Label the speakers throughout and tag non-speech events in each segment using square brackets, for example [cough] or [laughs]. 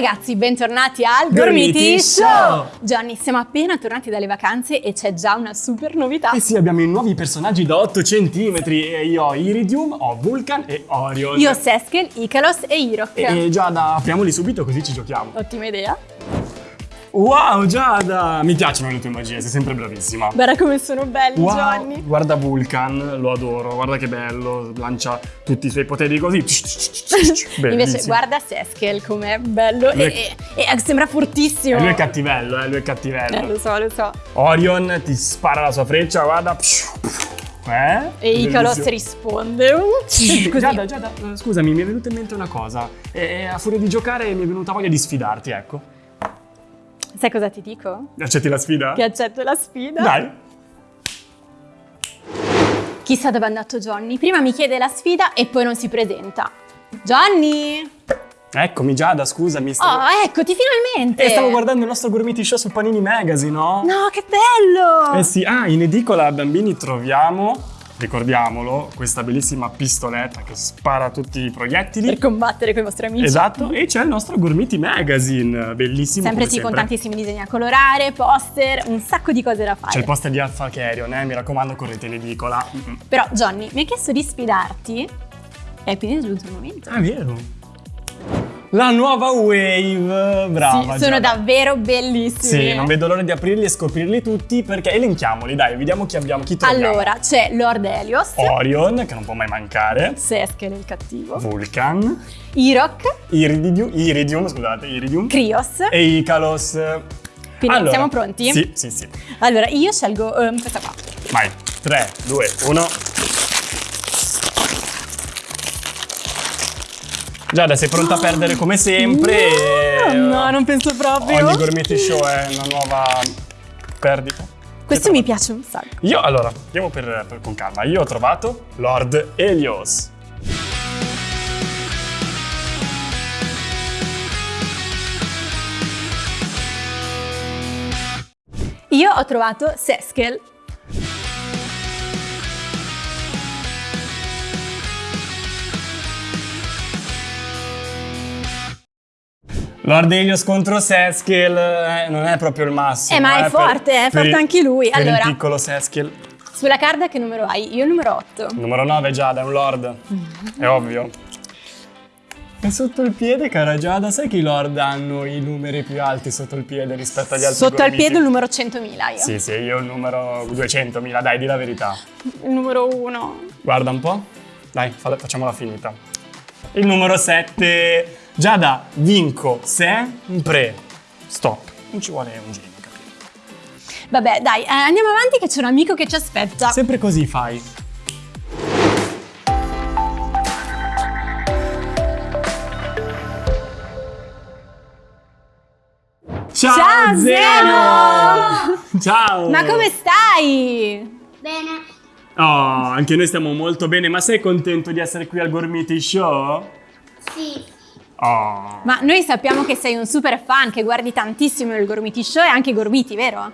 Speaker 1: ragazzi, bentornati al
Speaker 2: Gormiti
Speaker 1: Gormiti
Speaker 2: Show!
Speaker 1: Show! Gianni, siamo appena tornati dalle vacanze e c'è già una super novità.
Speaker 2: Eh sì, abbiamo i nuovi personaggi da 8 centimetri e io ho Iridium, ho Vulcan e Orion.
Speaker 1: Io ho Seskel, Icalos e Irok.
Speaker 2: E Giada, apriamoli subito così ci giochiamo.
Speaker 1: Ottima idea.
Speaker 2: Wow, Giada! Mi piacciono le tue magie, sei sempre bravissima.
Speaker 1: Guarda come sono belli,
Speaker 2: Wow,
Speaker 1: Gianni.
Speaker 2: guarda Vulcan, lo adoro, guarda che bello, lancia tutti i suoi poteri così.
Speaker 1: Invece guarda Seskel com'è bello
Speaker 2: Lui
Speaker 1: e, e- e sembra fortissimo.
Speaker 2: E lui è cattivello, eh, lui è
Speaker 1: Eh,
Speaker 2: cattivello.
Speaker 1: lo so, lo so.
Speaker 2: Orion ti spara la sua freccia, guarda. Eh?
Speaker 1: E Icalos risponde. Così.
Speaker 2: Giada, Giada, eh, scusami, mi è venuta in mente una cosa. E a furia di giocare mi è venuta voglia di sfidarti, ecco.
Speaker 1: Sai cosa ti dico?
Speaker 2: Accetti la sfida?
Speaker 1: Che accetto la sfida.
Speaker 2: Dai.
Speaker 1: Chissà dove è andato Johnny. Prima mi chiede la sfida e poi non si presenta. Johnny!
Speaker 2: Eccomi Giada, scusami. Stavo...
Speaker 1: Oh, eccoti finalmente!
Speaker 2: E stavo guardando il nostro Gormiti Show su Panini Magazine, no?
Speaker 1: No, che bello!
Speaker 2: Eh sì, ah, in edicola bambini troviamo, ricordiamolo, questa bellissima pistoletta che spara tutti i proiettili.
Speaker 1: Per combattere con i vostri amici.
Speaker 2: Esatto, e c'è il nostro Gormiti Magazine, bellissimo
Speaker 1: Sempre sì, con
Speaker 2: sempre.
Speaker 1: tantissimi disegni a colorare, poster, un sacco di cose da fare.
Speaker 2: C'è il poster di Alpha Carrion, eh, mi raccomando, correte in edicola.
Speaker 1: Però, Johnny, mi ha chiesto di sfidarti e quindi è giunto il momento.
Speaker 2: Ah, vero. La nuova Wave, brava.
Speaker 1: sì, sono
Speaker 2: Giada.
Speaker 1: davvero bellissimi.
Speaker 2: Sì, non vedo l'ora di aprirli e scoprirli tutti perché elenchiamoli, dai, vediamo chi abbiamo, chi troviamo.
Speaker 1: Allora, c'è Lord Helios,
Speaker 2: Orion, che non può mai mancare,
Speaker 1: Seskel il cattivo,
Speaker 2: Vulcan,
Speaker 1: Irok,
Speaker 2: Iridium, Iridium, scusate, Iridium
Speaker 1: Krios.
Speaker 2: e Icalos.
Speaker 1: Quindi
Speaker 2: Allora,
Speaker 1: siamo pronti?
Speaker 2: Sì, sì, sì.
Speaker 1: Allora, io scelgo ehm, questa qua.
Speaker 2: Vai, 3, 2, 1. Giada, sei pronta a perdere come sempre?
Speaker 1: Oh, no, non penso proprio.
Speaker 2: Ogni Gormiti Show è una nuova perdita.
Speaker 1: Questo mi piace un sacco.
Speaker 2: Io, allora, andiamo per, per- con calma. Io ho trovato Lord Helios.
Speaker 1: Io ho trovato Seskel.
Speaker 2: Lord Helios contro Seskel eh, non è proprio il massimo.
Speaker 1: Eh, ma è
Speaker 2: per-
Speaker 1: forte, è
Speaker 2: per
Speaker 1: forte
Speaker 2: il-
Speaker 1: anche lui.
Speaker 2: Per
Speaker 1: Allora.
Speaker 2: il piccolo Seskel.
Speaker 1: Sulla carta che numero hai? Io il numero 8.
Speaker 2: Numero 9 Giada, è un Lord. È ovvio. È sotto il piede, cara Giada. Sai che i Lord hanno i numeri più alti sotto il piede rispetto agli altri
Speaker 1: Sotto al piede il numero 100.000 io.
Speaker 2: Sì, sì, io il numero 200.000, dai, di la verità.
Speaker 1: Il numero 1.
Speaker 2: Guarda un po'. Dai, facciamola finita. Il numero 7. Giada, vinco sempre. Stop. Non ci vuole un genio, capito?
Speaker 1: Vabbè, dai, eh, andiamo avanti che c'è un amico che ci aspetta.
Speaker 2: Sempre così fai. Ciao,
Speaker 1: Ciao,
Speaker 2: Zeno! Ciao!
Speaker 1: Ma come stai?
Speaker 3: Bene,
Speaker 2: Oh, anche noi stiamo molto bene, ma sei contento di essere qui al Gormiti Show?
Speaker 3: sì,
Speaker 2: Oh.
Speaker 1: Ma noi sappiamo che sei un super fan, che guardi tantissimo il Gormiti Show e anche i Gormiti, vero?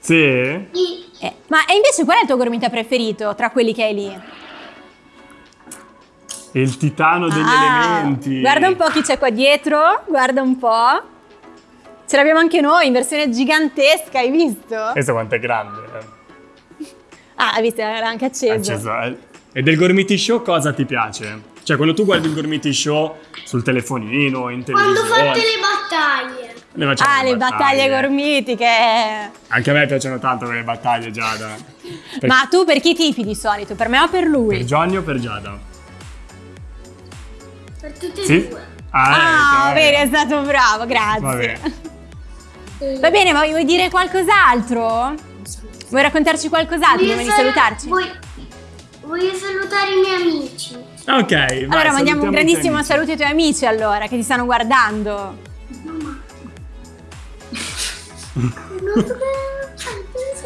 Speaker 2: Sì?
Speaker 1: Eh, ma e invece qual è il tuo gormita preferito tra quelli che hai lì?
Speaker 2: Il titano degli
Speaker 1: Ah,
Speaker 2: elementi.
Speaker 1: Guarda un po' chi c'è qua dietro, guarda un po'. Ce l'abbiamo anche noi in versione gigantesca, hai visto?
Speaker 2: Questo quanto è grande. eh.
Speaker 1: Ah, hai visto, era anche acceso.
Speaker 2: Acceso, eh. E del Gormiti Show cosa ti piace? Cioè, quando tu guardi il Gormiti Show sul telefonino, in
Speaker 3: quando
Speaker 2: televisione...
Speaker 3: fate le battaglie.
Speaker 2: le
Speaker 1: Ah, le battaglie gormitiche.
Speaker 2: Anche a me piacciono tanto quelle battaglie, Giada. Per, [laughs]
Speaker 1: Ma tu per chi tifi di solito? Per me o per lui?
Speaker 2: per Johnny o per Giada?
Speaker 3: Per tutte e
Speaker 2: Sì?
Speaker 3: due.
Speaker 1: Ah,
Speaker 2: ecco,
Speaker 1: vedi,
Speaker 2: eh.
Speaker 1: è stato bravo, grazie.
Speaker 2: Va bene.
Speaker 1: Va bene, ma vuoi dire qualcos'altro? Vuoi raccontarci qualcos'altro prima di
Speaker 3: sal-
Speaker 1: salutarci?
Speaker 3: Voglio, voglio salutare i miei amici.
Speaker 2: Ok, vai,
Speaker 1: Allora, mandiamo un grandissimo
Speaker 2: amici.
Speaker 1: saluto ai tuoi amici allora, che ti stanno guardando.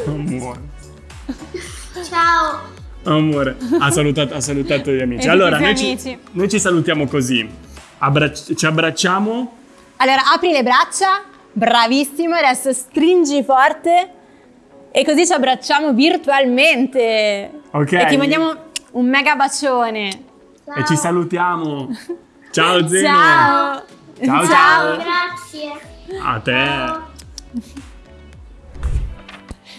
Speaker 2: Muore. [laughs]
Speaker 3: Ciao.
Speaker 2: Amore, ha salutato, ha salutato gli amici. Allora, noi
Speaker 1: suoi
Speaker 2: ci,
Speaker 1: amici.
Speaker 2: noi ci salutiamo così. Abbracci- ci abbracciamo.
Speaker 1: Allora, apri le braccia, bravissimo, adesso stringi forte e così ci abbracciamo virtualmente.
Speaker 2: Ok.
Speaker 1: E ti mandiamo un mega bacione.
Speaker 3: Ciao.
Speaker 2: E ci salutiamo. [laughs] Ciao Zeno.
Speaker 1: Ciao.
Speaker 2: Ciao, ciao.
Speaker 3: Grazie.
Speaker 2: A te.
Speaker 3: Ciao.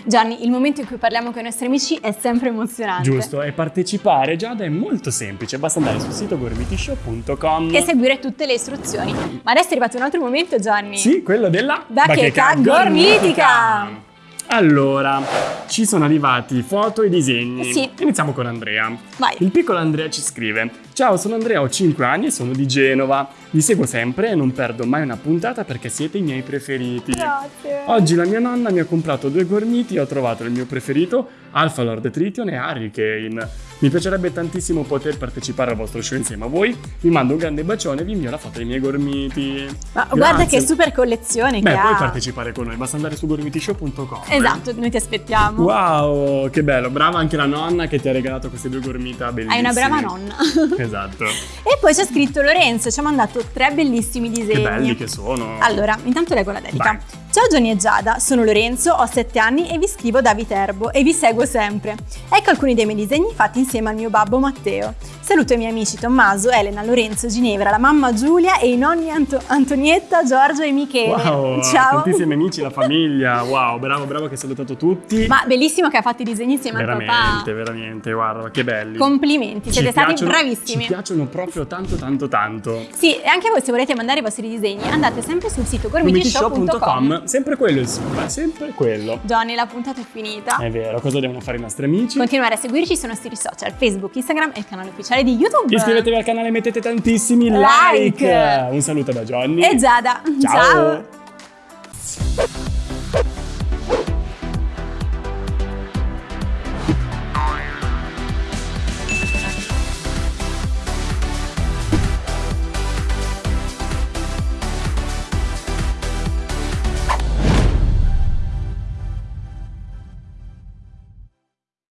Speaker 1: Gianni, il momento in cui parliamo con i nostri amici è sempre emozionante.
Speaker 2: Giusto, e partecipare Giada è molto semplice, basta andare sul sito gormitishow.com
Speaker 1: E seguire tutte le istruzioni. Ma adesso è arrivato un altro momento, Gianni.
Speaker 2: Sì, quello della
Speaker 1: Bacheca gormitica.
Speaker 2: Allora, ci sono arrivati foto e disegni.
Speaker 1: Sì.
Speaker 2: Iniziamo con Andrea.
Speaker 1: Vai.
Speaker 2: Il piccolo Andrea ci scrive: Ciao, sono Andrea, ho 5 anni e sono di Genova. Vi seguo sempre e non perdo mai una puntata perché siete i miei preferiti.
Speaker 1: Grazie.
Speaker 2: Oggi la mia nonna mi ha comprato due gormiti e ho trovato il mio preferito, Alpha Lord Tritium e Hurricane. Mi piacerebbe tantissimo poter partecipare al vostro show insieme a voi. Vi mando un grande bacione e vi invio la foto dei miei gormiti.
Speaker 1: Ma guarda
Speaker 2: Grazie.
Speaker 1: che super collezione
Speaker 2: Beh,
Speaker 1: che
Speaker 2: puoi
Speaker 1: ha.
Speaker 2: partecipare con noi, basta andare su gormitishow.com.
Speaker 1: Esatto, noi ti aspettiamo.
Speaker 2: Wow, che bello, brava anche la nonna che ti ha regalato queste due gormita bellissime.
Speaker 1: Hai una brava nonna. [laughs]
Speaker 2: Esatto.
Speaker 1: e poi c'è scritto Lorenzo, ci ha mandato tre bellissimi disegni.
Speaker 2: Che belli che sono.
Speaker 1: Allora, intanto leggo la dedica.
Speaker 2: Vai.
Speaker 1: Ciao Gianni e Giada, sono Lorenzo, ho 7 anni e vi scrivo da Viterbo e vi seguo sempre. Ecco alcuni dei miei disegni fatti insieme al mio babbo Matteo. Saluto i miei amici Tommaso, Elena, Lorenzo, Ginevra, la mamma Giulia e i nonni Anto- Antonietta, Giorgio e Michele.
Speaker 2: Wow,
Speaker 1: Ciao.
Speaker 2: tantissimi amici, la [laughs] famiglia. Wow, bravo, bravo che hai salutato tutti.
Speaker 1: Ma bellissimo che ha fatto i disegni insieme
Speaker 2: veramente,
Speaker 1: papà.
Speaker 2: veramente, guarda, che belli.
Speaker 1: Complimenti,
Speaker 2: Ci
Speaker 1: siete stati
Speaker 2: piacciono-
Speaker 1: bravissimi.
Speaker 2: Ci piacciono proprio tanto, tanto, tanto.
Speaker 1: Sì, e anche voi se volete mandare i vostri disegni andate sempre sul sito.
Speaker 2: Gormitishow.com, sempre quello il sito, è sempre quello.
Speaker 1: Johnny, la puntata è finita.
Speaker 2: È vero, cosa devono fare i nostri amici?
Speaker 1: Continuare a seguirci sui nostri social, Facebook, Instagram e il canale ufficiale di YouTube.
Speaker 2: Iscrivetevi al canale e mettete tantissimi
Speaker 1: Like.
Speaker 2: like. Un saluto da Johnny.
Speaker 1: E Giada.
Speaker 2: Ciao.
Speaker 1: Ciao.